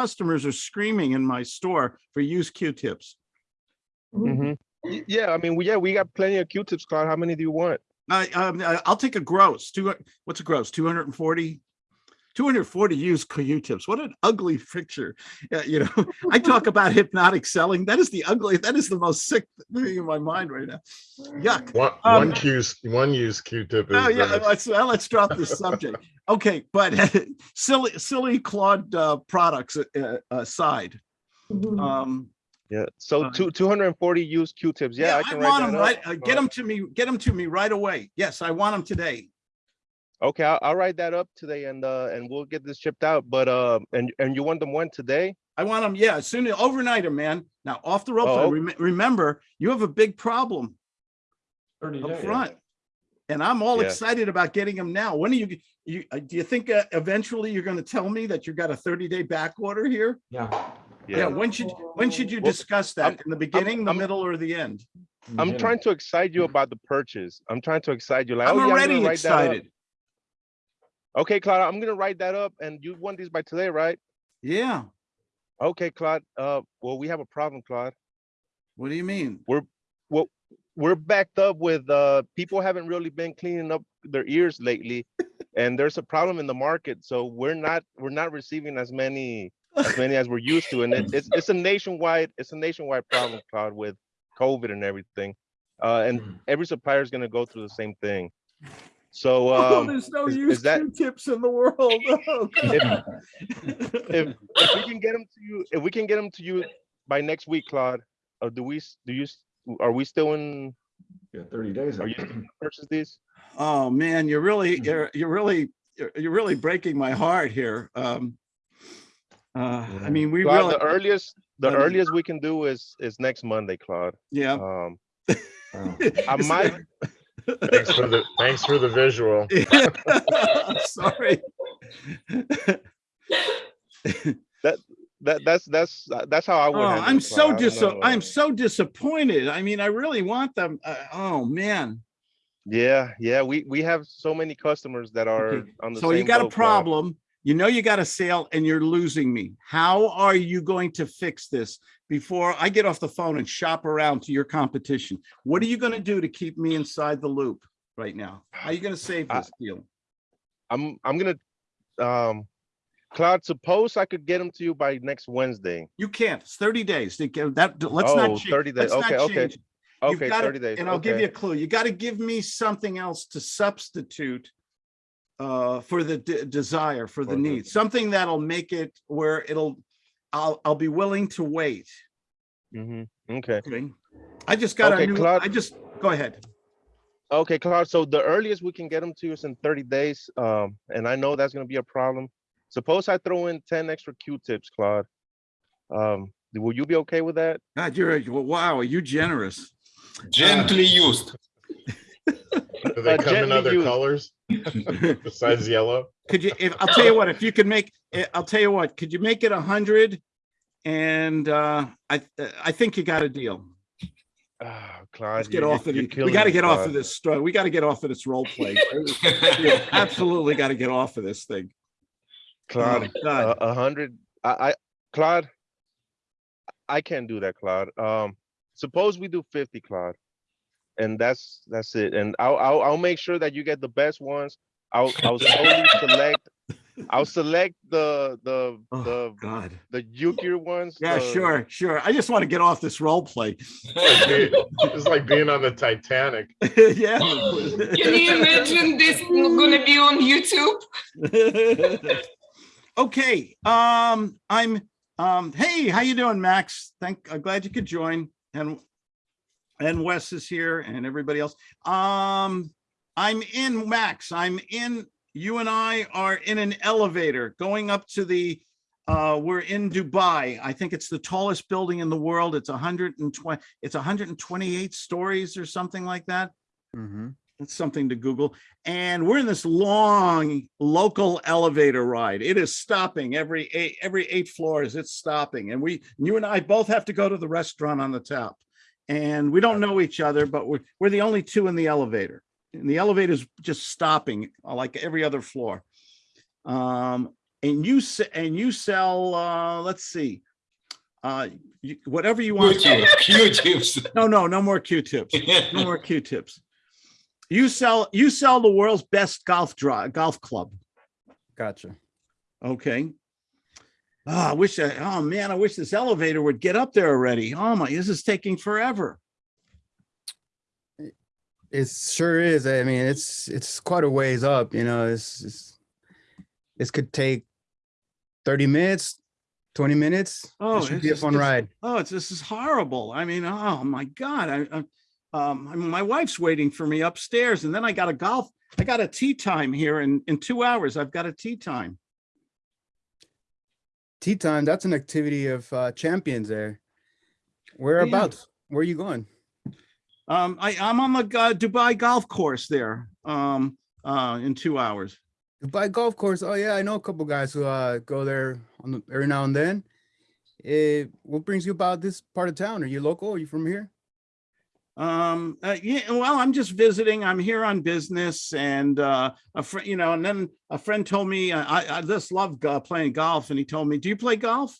customers are screaming in my store for used Q-tips. Mhm. Yeah, I mean, we, yeah, we got plenty of Q-tips, Claude. How many do you want? I, um, I'll take a gross, two, what's a gross, 240? 240 used Q-tips. What an ugly picture. Yeah, you know, I talk about hypnotic selling. That is the ugly, that is the most sick thing in my mind right now. Yuck. One, Um, one Q's, one use Q-tip is. Oh, yeah, uh, let's, well, let's drop this subject. Okay, but silly, silly Claude uh, products uh, aside, um, Yeah, so Uh, two, two hundred and forty used Q-tips. Yeah, I I can want write them that right, up. uh, get them to me, get them to me right away. Yes, I want them today. Okay, I'll, I'll write that up today and, uh, and we'll get this shipped out, but, uh, and, and you want them when today? I want them, yeah, as soon as overnight, man. Now, off the rope, Oh. rem- remember, you have a big problem up front. And I'm all Yeah. excited about getting them now. When are you, you, uh, do you think uh, eventually you're gonna tell me that you've got a thirty day back order here? Yeah. Yeah, when should, when should you Well, discuss I'm- that? In the beginning, the I'm- middle, or the end? I'm trying to excite you about the purchase. I'm trying to excite you like, I'm oh, yeah, already gonna write that excited. Okay, Claude, I'm gonna write that up and you want these by today, right? Yeah, Okay, Claude, uh, well, we have a problem, Claude. what do you mean? we're well we're backed up with uh people haven't really been cleaning up their ears lately and there's a problem in the market so we're not we're not receiving as many as many as we're used to and it, it's it's a nationwide it's a nationwide problem Claude, with covid and everything uh and Mhm. every supplier is going to go through the same thing so Oh, um there's no is- is that- Q-tips in the world. Oh, God. if if we can get them to you if we can get them to you by next week claude or do we do you are we still in Yeah, thirty days. are you still purchase these Oh, man, you're really, Mm-hmm. you're, you're really, you're you're really breaking my heart here. Um, uh, I mean, we Claude, really, the earliest, the I earliest we can do is, is next Monday, Claude. yeah. Um, Oh. I might, Thanks for the, thanks for the visual. it- Sorry. that, that that's, that's, that's how I would. Oh, I'm so Claude. I don't dis, I'm so disappointed. I mean, I really want them. uh, Oh, man. Yeah, yeah, we, we have so many customers that are Okay, on the So you got a boat, Claude. problem. You know you got a sale and you're losing me. How are you going to fix this before I get off the phone and shop around to your competition? What are you gonna do to keep me inside the loop right now? How are you gonna save I- this deal? I'm, I'm gonna, um, Claude, suppose I could get them to you by next Wednesday. You can't. It's thirty days. They can- That, let's not. Oh, change- 30 days. let's Okay, okay. it. You've Okay, gotta- thirty days. And I'll give you a clue. You gotta give me something else to substitute uh, for the de- desire, for the For the- need, something that'll make it where it'll, I'll, I'll be willing to wait. hmm okay. Okay. I just got a Okay, new, Claude. I just, go ahead. Okay, Claude, so the earliest we can get them to you is in thirty days, um, and I know that's gonna be a problem. Suppose I throw in ten extra Q-tips, Claude. Um, will you be okay with that? God, you're, wow, are you generous? Gently used. Do they Uh, come in other used. colors besides yellow? Could you, if, I'll tell you what, if you could make, eh, I'll tell you what, could you make it a hundred? And uh, I, I think you got a deal. Ah, Claude. Let's get you're- off of you're. We got to me, get off of this story. We got to get off of this role play. Yeah, Absolutely got to get off of this thing. Claude, Oh, God. a a hundred, I, I, Claude. I can't do that, Claude. Um, suppose we do fifty, Claude. And that's, that's it. And I'll, I'll, I'll make sure that you get the best ones. I'll, I'll solely select, I'll select the, the, Oh, the, God. the Yukir ones. Yeah, the- sure, sure. I just want to get off this role play. Like being- It's like being on the Titanic. Yeah. Can you imagine this gonna be on YouTube? Okay, um, I'm, um, hey, how you doing, Max? Thank, I'm glad you could join and, and Wes is here and everybody else. Um, I'm in, Max, I'm in, you and I are in an elevator going up to the, uh, we're in Dubai. I think it's the tallest building in the world. It's hundred and twenty, it's hundred and twenty-eight stories or something like that. Mm -hmm. It's something to Google. And we're in this long local elevator ride. It is stopping every eight, every eight floors. It's stopping. And we, you and I both have to go to the restaurant on the top. And we don't know each other, but we're, we're the only two in the elevator. And the elevator's just stopping uh, like every other floor. Um, and you se- and you sell, uh, let's see, uh, you- whatever you want. Q-tip, Q-tips. No, no, no more Q-tips. No more Q-tips. You sell, you sell the world's best golf draw, golf club. Gotcha. Okay. Oh, I wish, I, oh man, I wish this elevator would get up there already. Oh my, this is taking forever. It sure is. I mean, it's it's quite a ways up. You know, it's, it's this could take thirty minutes, twenty minutes. Oh, it should be a fun ride. Oh, it's, this is horrible. I mean, oh my God, I, I, um, I mean, my wife's waiting for me upstairs and then I got a golf, I got a tee time here in, in two hours. I've got a tee time. Tee time. That's an activity of uh, champions there. Whereabouts? Where are you going? Um, I, I'm on the uh, Dubai golf course there, um, uh, in two hours. Dubai golf course. Oh yeah, I know a couple guys who uh, go there on the, every now and then. Eh, what brings you about this part of town? Are you local? Are you from here? Um, uh, yeah, well, I'm just visiting. I'm here on business and, uh, a friend, you know, and then a friend told me, uh, I, I just love playing golf. And he told me, do you play golf?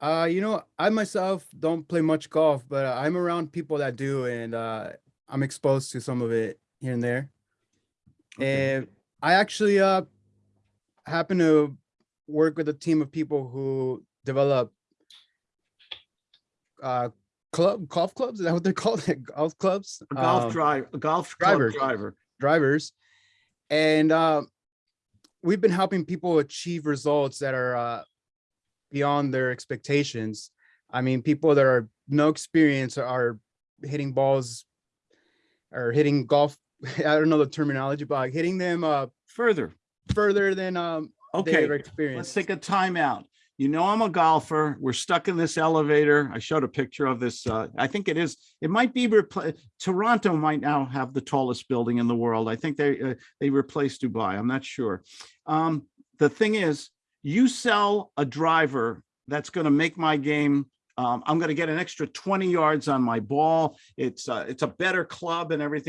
Uh, you know, I myself don't play much golf, but I'm around people that do, and uh, I'm exposed to some of it here and there. Okay. And I actually uh happen to work with a team of people who develop uh club golf clubs. Is that what they're called? golf clubs? A golf Um, drive, a golf club drivers. driver. drivers and uh, we've been helping people achieve results that are uh, beyond their expectations i mean people that are no experience are hitting balls or hitting golf i don't know the terminology but like hitting them uh, Further. further than um, Okay. their Let's take a timeout. You know, I'm a golfer. We're stuck in this elevator. I showed a picture of this. Uh, I think it is, it might be, Toronto might now have the tallest building in the world. I think they, uh, they replaced Dubai. I'm not sure. Um, the thing is, you sell a driver that's going to make my game. Um, I'm going to get an extra 20 yards on my ball. It's, uh, it's a better club and everything.